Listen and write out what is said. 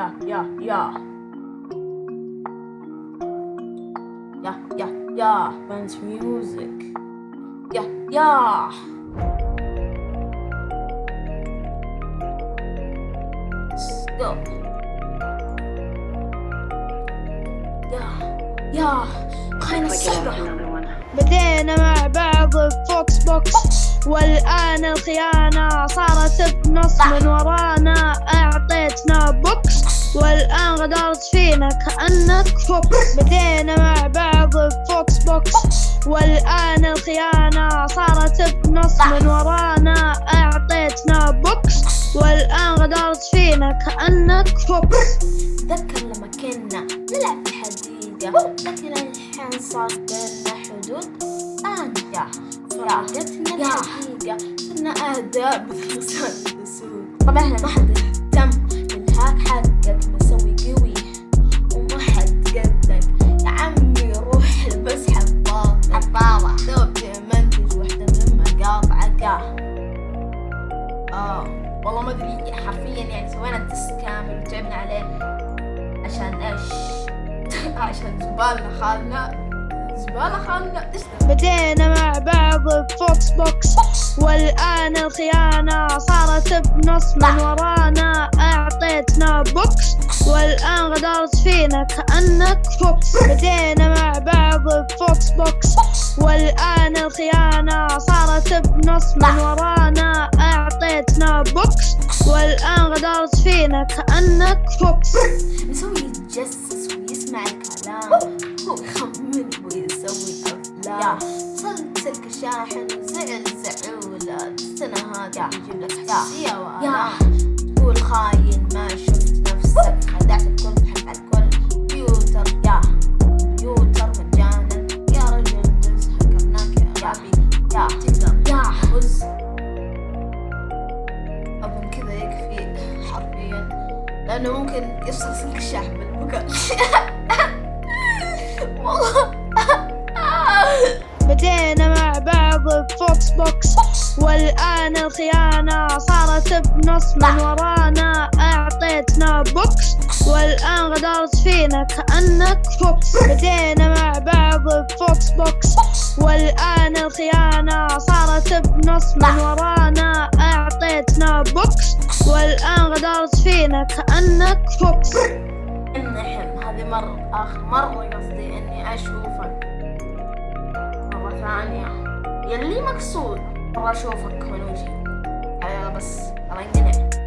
يا يا يا يا يا بنت ميوزك يا يا ستوب يا يا خلينا الصحبة بدينا مع بعض بفوكس بوكس. والآن الخيانة صارت بنص من ورانا. أعطيتنا بوكس غدرت فينا كأنك fox بدينا مع بعض ب Fox Box. والآن الخيانة صارت بنص. من ورانا أعطيتنا بوكس. والآن غدرت فينا كأنك فوكس تذكر لما كنا نلعب الحديقة لكن الحين صار بيننا حدود. أنت فرقتنا الحديقة صرنا أعداء بخصوص السود طبعا ما حد اهتم لل hack حقك. ما أدري حرفيا يعني سوينا test كامل وتعبنا عليه عشان إيش؟ عشان زبالنا خالنا زبالة خالنا؟ بدينا مع بعض ب Fox Box. والآن الخيانة صارت بنص من ورانا. أعطيتنا بوكس. والآن غدرت فينا كأنك fox بدينا مع بعض ب Fox Box. والآن الخيانة صارت بنص من ورانا. فينا كأنك فوكس نسوي يتجسس ويسمع الكلام. هو يخمن ويسوي أفلام. صلت سلك الشاحن وزعل زعولة. السنة هذه يجيب لك حساسية وآلام. تقول خاين ما شفت. لأنه ممكن يفصل سلك الشاحن بالبكاء والله بدينا مع بعض ب Fox Box. والآن الخيانة صارت بنص من ورانا. أعطيتنا بوكس. والآن غدرت فينا كأنك fox بدينا مع بعض ب Fox Box. والآن الخيانة صارت بنص من ورانا. فينا كأنك فوكس النحم هذه مرة آخر مرة قصدي إني أشوفك. مرة ثانية. يلي مقصود؟ مرة أشوفك خنوجي يلا بس الله ينقلع